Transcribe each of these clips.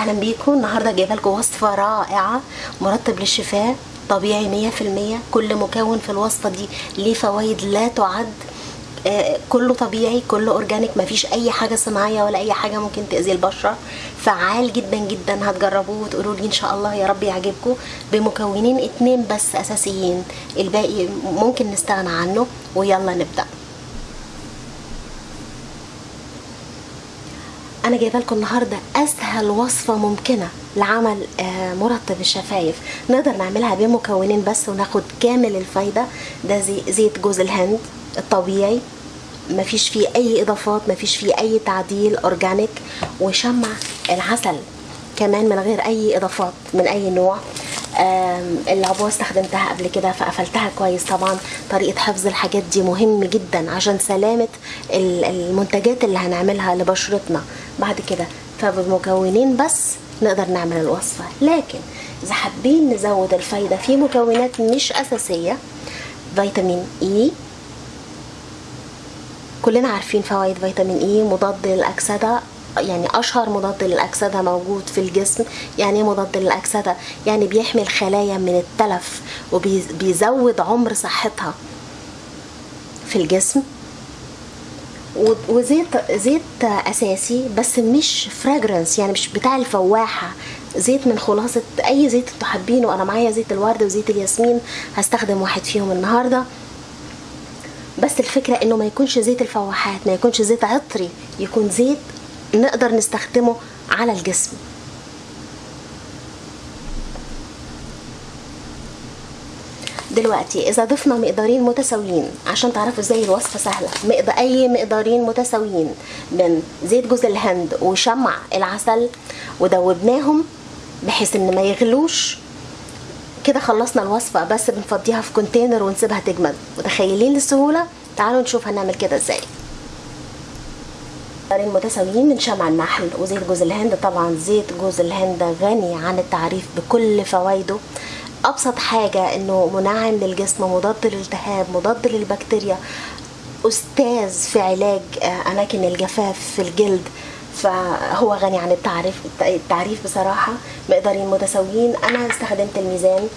أهلا بيكم. النهارده جايبة لكم وصفة رائعة مرطب للشفاه طبيعي 100% كل مكون في الوصفة دي ليه فوائد لا تعد. آه، كله طبيعي كله أورجانيك مفيش أي حاجة صناعية ولا أي حاجة ممكن تأذي البشرة. فعال جدا جدا هتجربوه وتقولوا لي إن شاء الله يا رب يعجبكم. بمكونين اتنين بس أساسيين الباقي ممكن نستغنى عنه ويلا نبدأ. أنا جايبة لكم النهارده أسهل وصفة ممكنة لعمل آه، مرطب الشفايف. نقدر نعملها بمكونين بس وناخد كامل الفايدة. ده زي زيت جوز الهند الطبيعي. مفيش فيه أي إضافات مفيش فيه أي تعديل organic. وشمع العسل كمان من غير أي إضافات من أي نوع. العبوة استخدمتها قبل كده فقفلتها كويس طبعا. طريقة حفظ الحاجات دي مهم جدا عشان سلامة ال- المنتجات اللي هنعملها لبشرتنا. بعد كده فبمكونين بس نقدر نعمل الوصفة. لكن إذا حابين نزود الفايدة في مكونات مش أساسية فيتامين اي كلنا عارفين فوائد فيتامين اي مضاد للأكسدة يعني أشهر مضاد للأكسدة موجود في الجسم. يعني إيه مضاد للأكسدة؟ يعني بيحمي الخلايا من التلف وبيزود عمر صحتها في الجسم. وزيت زيت أساسي بس مش فراجرنس يعني مش بتاع الفواحة. زيت من خلاصة أي زيت أنتوا حابينه أنا معايا زيت الورد وزيت الياسمين هستخدم واحد فيهم النهارده. بس الفكرة إنه ما يكونش زيت الفواحات ما يكونش زيت عطري يكون زيت نقدر نستخدمه على الجسم. دلوقتي. إذا ضفنا مقدارين متساويين عشان تعرفوا إزاي الوصفة سهلة. مقدار أي مقدارين متساويين من زيت جوز الهند وشمع العسل ودوبناهم بحيث إن ما يغلوش كده خلصنا الوصفة. بس بنفضيها في كونتينر ونسيبها تجمد. متخيلين السهولة؟ تعالوا نشوف هنعمل كده إزاي. مقدارين متساويين من شمع النحل وزيت جوز الهند. طبعا زيت جوز الهند غني عن التعريف بكل فوائده. أبسط حاجة إنه منعم للجسم مضاد للالتهاب مضاد للبكتيريا أستاذ في علاج آه، أماكن الجفاف في الجلد. فهو غني عن التعريف التعريف بصراحة. مقدارين متساويين. أنا استخدمت الميزان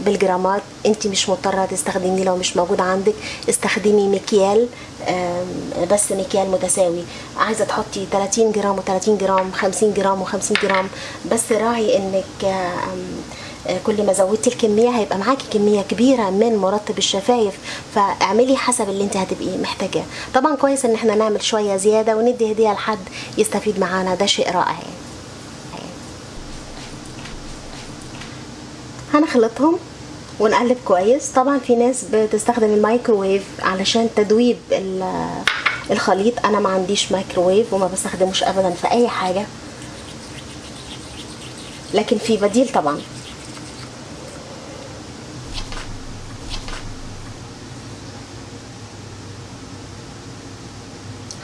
بالجرامات. انت مش مضطرة تستخدميه لو مش موجود عندك. استخدمي مكيال بس مكيال متساوي. عايزة تحطي 30 جرام و30 جرام 50 جرام و50 جرام. بس راعي إنك كل ما زودتي الكمية هيبقى معاكي كمية كبيرة من مرطب الشفايف. فاعملي حسب اللي انت هتبقي محتاجاه. طبعا كويس إن إحنا نعمل شوية زيادة وندي هدية لحد يستفيد معانا. ده شيء رائع. يعني. هنخلطهم ونقلب كويس. طبعا في ناس بتستخدم الميكروويف علشان تدويب ال- الخليط. أنا ما عنديش مايكروويف وما بستخدموش ابدا في أي حاجة. لكن في بديل طبعا.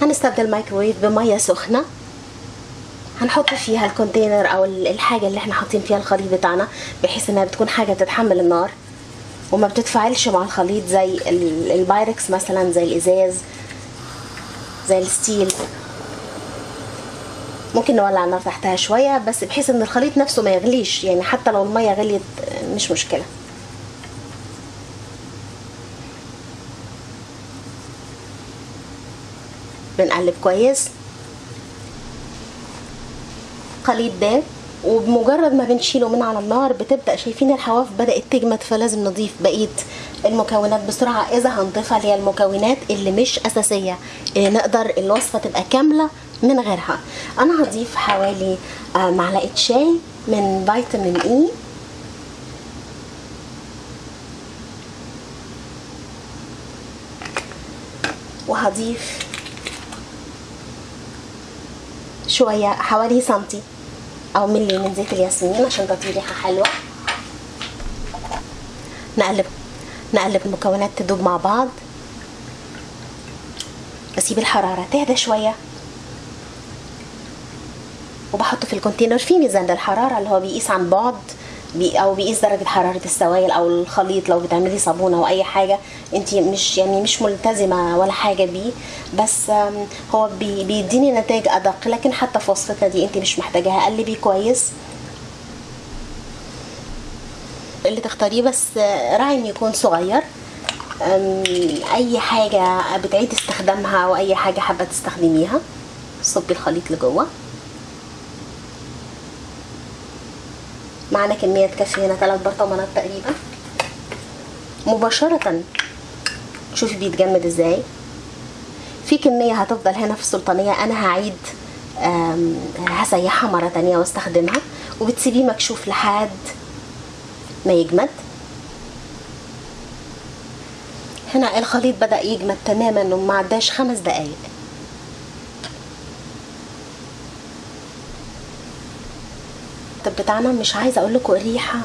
هنستبدل الميكروويف بمية سخنة. هنحط فيها ال container أو ال- الحاجة اللي إحنا حاطين فيها الخليط بتاعنا بحيث إنها بتكون حاجة تتحمل النار. وما بتتفاعلش مع الخليط زي ال- البايركس مثلا زي الإزاز زي الستيل. ممكن نولع النار تحتها شوية بس بحيث إن الخليط نفسه ما يغليش يعني حتى لو المية غليت مش مشكلة. بنقلب كويس. الخليط ده وبمجرد ما بنشيله من على النار بتبدأ شايفين الحواف بدأت تجمد فلازم نضيف بقية المكونات بسرعة. إذا هنضيفها اللي هي المكونات اللي مش أساسية اللي نقدر الوصفة تبقى كاملة من غيرها. أنا هضيف حوالي آه، معلقة شاي من فيتامين اي وهضيف شوية حوالي سنتي أو ملي من زيت الياسمين عشان تدي ريحة حلوة. نقلب نقلب المكونات تدوب مع بعض. بسيب الحرارة تهدى شوية. وبحطه في الكونتينر في ميزان للحرارة اللي هو بيقيس عن بعد. أو بيقيس درجة حرارة السوائل أو الخليط لو بتعملي صابونة أو أي حاجة انت مش يعني مش ملتزمة ولا حاجة بيه. بس هو بي بيديني نتائج أدق لكن حتى في وصفتنا دي انت مش محتاجاها. قلبي كويس. اللي تختاريه بس راعي إنه يكون صغير. أي حاجة بتعيد استخدامها أو أي حاجة حابة تستخدميها صبي الخليط لجوه. معانا كمية تكفي هنا ثلاث برطمانات تقريبا. مباشرة شوفي بيتجمد إزاي. في كمية هتفضل هنا في السلطانية أنا هعيد هسيحها مرة تانية واستخدمها. وبتسيبيه مكشوف لحد ما يجمد. هنا الخليط بدأ يجمد تماما وما عداش خمس دقايق. الطب بتاعنا مش عايزة أقول لكم الريحه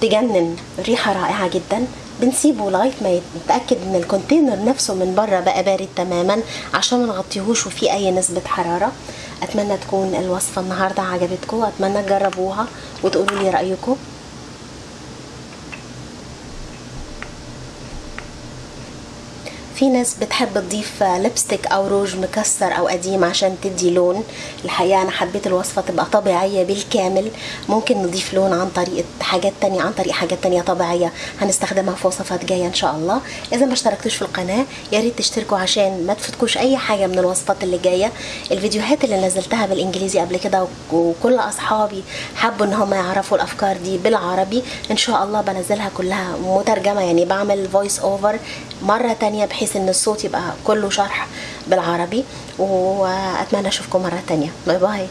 تجنن ريحة رائعة جدا. بنسيبه لغاية ما يتأكد إن الكونتينر نفسه من بره بقى بارد تماما عشان ما نغطيهوش وفيه أي نسبة حرارة. أتمنى تكون الوصفة النهارده عجبتكم اتمنى تجربوها وتقولوا لي رأيكم. في ناس بتحب تضيف لبستيك أو روج مكسر أو قديم عشان تدي لون. الحقيقة أنا حبيت الوصفة تبقى طبيعية بالكامل. ممكن نضيف لون عن طريق حاجات تانية عن طريق حاجات تانية طبيعية هنستخدمها في وصفات جاية إن شاء الله. إذا ما اشتركتوش في القناة يا ريت تشتركوا عشان ما تفوتكوش أي حاجة من الوصفات اللي جاية. الفيديوهات اللي نزلتها بالإنجليزي قبل كده وكل أصحابي حبوا إن هم يعرفوا الأفكار دي بالعربي إن شاء الله بنزلها كلها مترجمة. يعني بعمل voice over مرة تانية بحيث إن الصوت يبقى كله شرح بالعربي وأتمنى أشوفكم مرة تانية. bye bye.